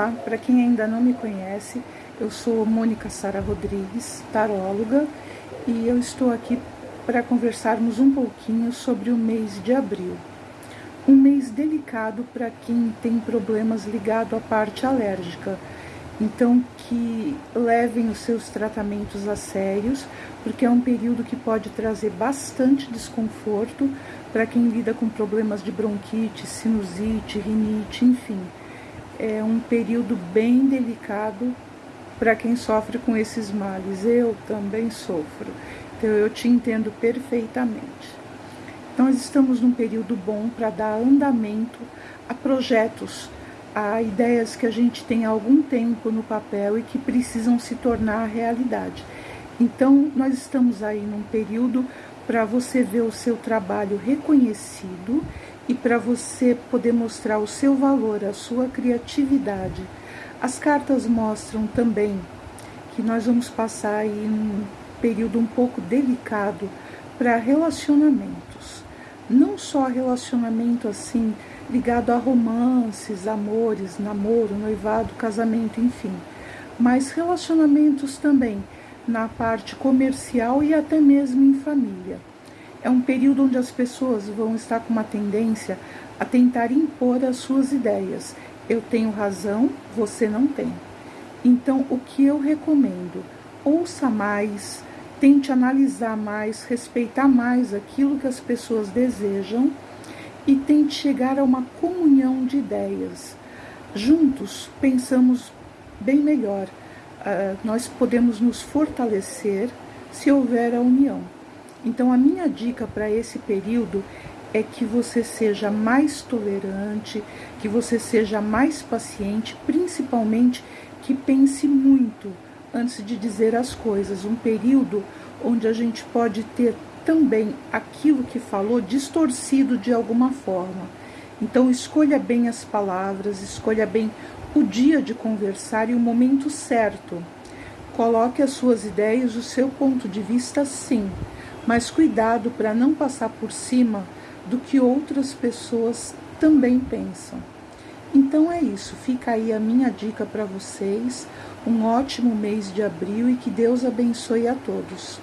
Olá, para quem ainda não me conhece, eu sou Mônica Sara Rodrigues, taróloga, e eu estou aqui para conversarmos um pouquinho sobre o mês de abril. Um mês delicado para quem tem problemas ligados à parte alérgica. Então, que levem os seus tratamentos a sérios, porque é um período que pode trazer bastante desconforto para quem lida com problemas de bronquite, sinusite, rinite, enfim é um período bem delicado para quem sofre com esses males. Eu também sofro, então eu te entendo perfeitamente. Então, nós estamos num período bom para dar andamento a projetos, a ideias que a gente tem há algum tempo no papel e que precisam se tornar realidade. Então, nós estamos aí num período para você ver o seu trabalho reconhecido e para você poder mostrar o seu valor, a sua criatividade. As cartas mostram também que nós vamos passar aí um período um pouco delicado para relacionamentos. Não só relacionamento assim ligado a romances, amores, namoro, noivado, casamento, enfim, mas relacionamentos também na parte comercial e até mesmo em família. É um período onde as pessoas vão estar com uma tendência a tentar impor as suas ideias. Eu tenho razão, você não tem. Então, o que eu recomendo? Ouça mais, tente analisar mais, respeitar mais aquilo que as pessoas desejam e tente chegar a uma comunhão de ideias. Juntos pensamos bem melhor. Uh, nós podemos nos fortalecer se houver a união. Então, a minha dica para esse período é que você seja mais tolerante, que você seja mais paciente, principalmente que pense muito antes de dizer as coisas. Um período onde a gente pode ter também aquilo que falou distorcido de alguma forma. Então, escolha bem as palavras, escolha bem o dia de conversar e o momento certo. Coloque as suas ideias, o seu ponto de vista, sim mas cuidado para não passar por cima do que outras pessoas também pensam. Então é isso, fica aí a minha dica para vocês. Um ótimo mês de abril e que Deus abençoe a todos.